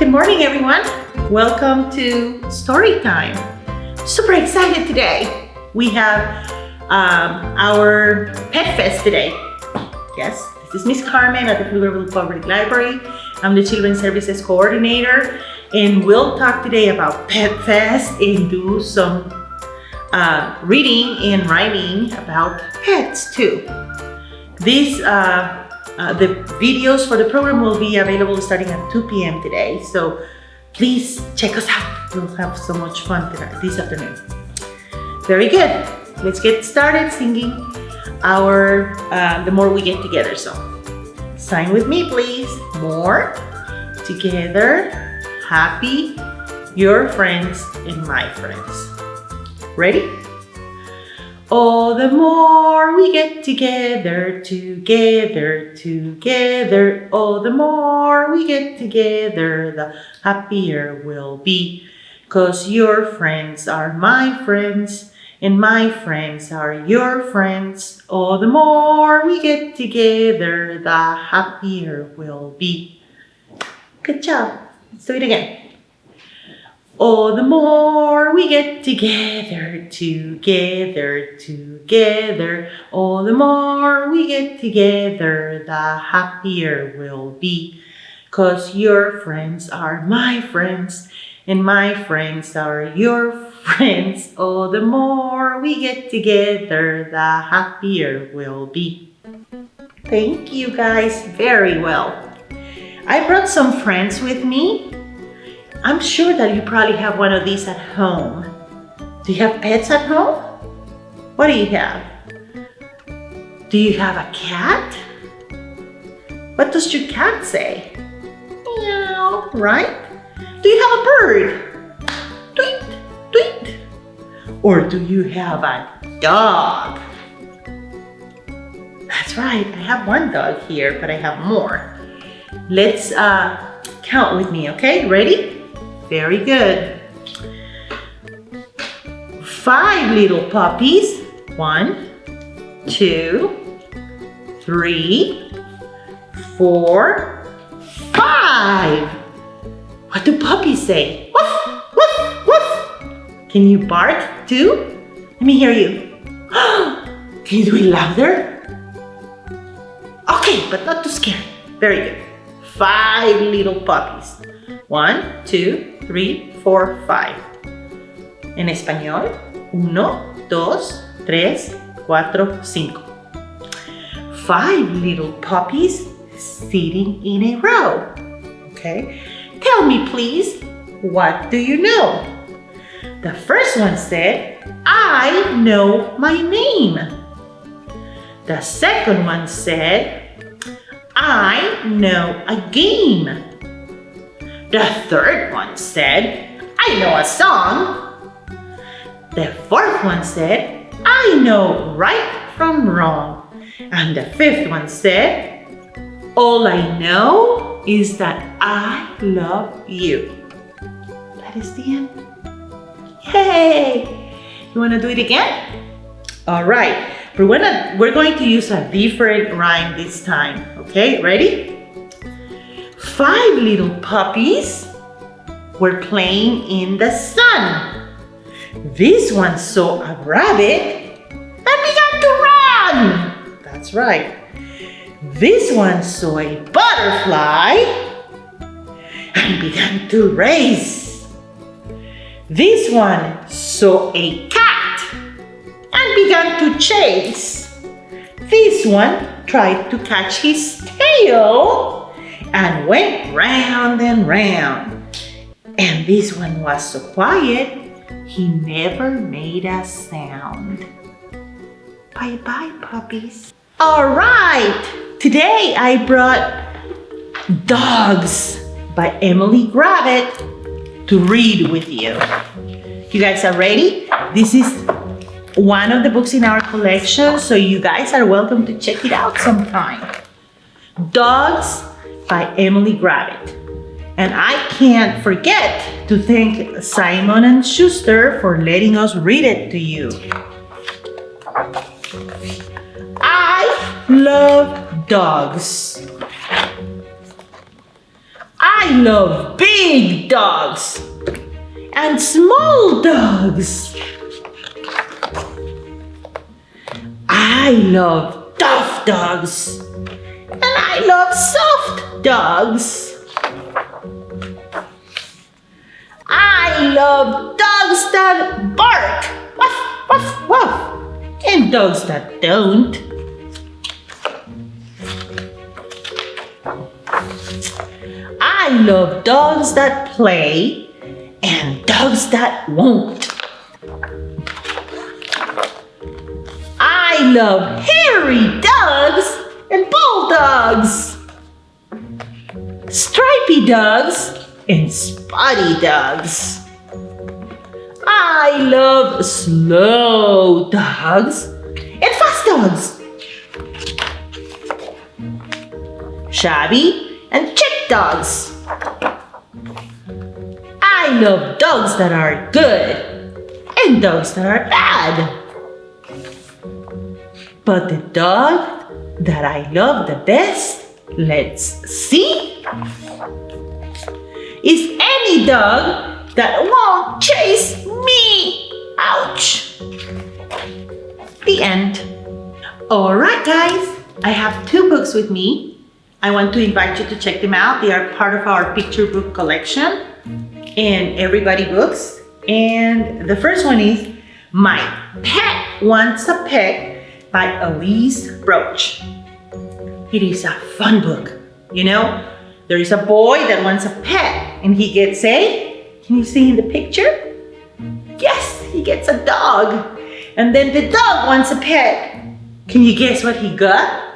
Good morning, everyone. Welcome to Story Time. Super excited today. We have um, our Pet Fest today. Yes, this is Miss Carmen at the Pflugerville Public Library. I'm the Children's Services Coordinator, and we'll talk today about Pet Fest and do some uh, reading and writing about pets too. These uh, uh, the videos for the program will be available starting at 2 p.m. today. So please check us out. We'll have so much fun this afternoon. Very good. Let's get started singing our uh, The More We Get Together song. Sign with me, please. More, together, happy, your friends and my friends. Ready? Oh, the more we get together, together, together. Oh, the more we get together, the happier we'll be. Cause your friends are my friends, and my friends are your friends. Oh, the more we get together, the happier we'll be. Good job. Let's do it again. Oh, the more we get together, together, together. Oh, the more we get together, the happier we'll be. Cause your friends are my friends, and my friends are your friends. Oh, the more we get together, the happier we'll be. Thank you guys very well. I brought some friends with me I'm sure that you probably have one of these at home. Do you have pets at home? What do you have? Do you have a cat? What does your cat say? Meow, right? Do you have a bird? Tweet, tweet. Or do you have a dog? That's right, I have one dog here, but I have more. Let's uh, count with me, okay? Ready? Very good. Five little puppies. One, two, three, four, five. What do puppies say? Woof, woof, woof. Can you bark too? Let me hear you. Can you do it louder? Okay, but not too scary. Very good. Five little puppies. One, two, three, four, five. En español, uno, dos, tres, cuatro, cinco. Five little puppies sitting in a row. Okay, tell me please, what do you know? The first one said, I know my name. The second one said, I know a game. The third one said, I know a song. The fourth one said, I know right from wrong. And the fifth one said, all I know is that I love you. That is the end. Yay! You wanna do it again? All right, we're, gonna, we're going to use a different rhyme this time. Okay, ready? Five little puppies were playing in the sun. This one saw a rabbit and began to run. That's right. This one saw a butterfly and began to race. This one saw a cat began to chase. This one tried to catch his tail and went round and round. And this one was so quiet, he never made a sound. Bye-bye, puppies. All right, today I brought Dogs by Emily Gravett to read with you. You guys are ready? This is one of the books in our collection, so you guys are welcome to check it out sometime. Dogs by Emily Gravett. And I can't forget to thank Simon and Schuster for letting us read it to you. I love dogs. I love big dogs and small dogs. I love tough dogs and I love soft dogs. I love dogs that bark, woof, woof, woof, and dogs that don't. I love dogs that play and dogs that won't. I love hairy dogs and bulldogs, stripy dogs and spotty dogs. I love slow dogs and fast dogs, shabby and chick dogs. I love dogs that are good and dogs that are bad. But the dog that I love the best, let's see, is any dog that won't chase me. Ouch. The end. All right, guys, I have two books with me. I want to invite you to check them out. They are part of our picture book collection in Everybody Books. And the first one is My Pet Wants a Pet by Elise Broach. It is a fun book. You know, there is a boy that wants a pet and he gets a, can you see in the picture? Yes, he gets a dog. And then the dog wants a pet. Can you guess what he got?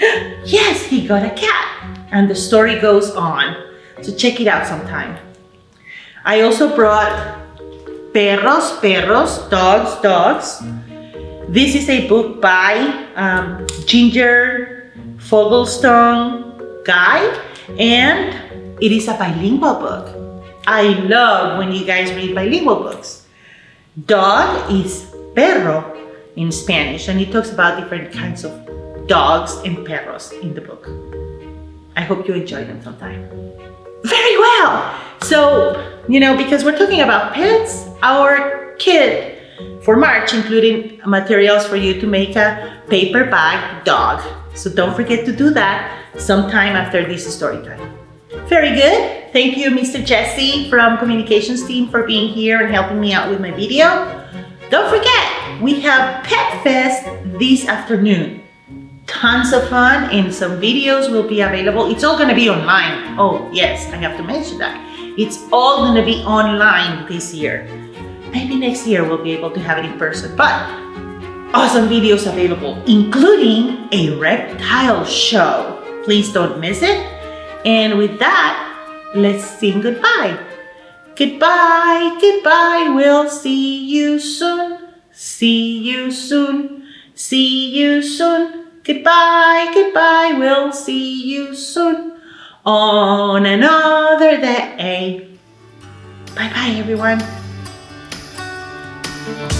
Yes, he got a cat. And the story goes on. So check it out sometime. I also brought Perros, Perros, Dogs, Dogs. This is a book by um, Ginger Foglesong Guy and it is a bilingual book. I love when you guys read bilingual books. Dog is perro in Spanish and it talks about different kinds of dogs and perros in the book. I hope you enjoy them sometime. Very well. So, you know, because we're talking about pets, our kit for March including materials for you to make a paper bag dog. So don't forget to do that sometime after this story time. Very good. Thank you, Mr. Jesse from communications team for being here and helping me out with my video. Don't forget, we have Pet Fest this afternoon. Tons of fun and some videos will be available. It's all gonna be online. Oh, yes, I have to mention that. It's all gonna be online this year. Maybe next year we'll be able to have it in person, but awesome videos available, including a reptile show. Please don't miss it. And with that, let's sing goodbye. Goodbye, goodbye, we'll see you soon. See you soon, see you soon. Goodbye, goodbye, we'll see you soon on another day. Bye-bye, everyone. Thank you.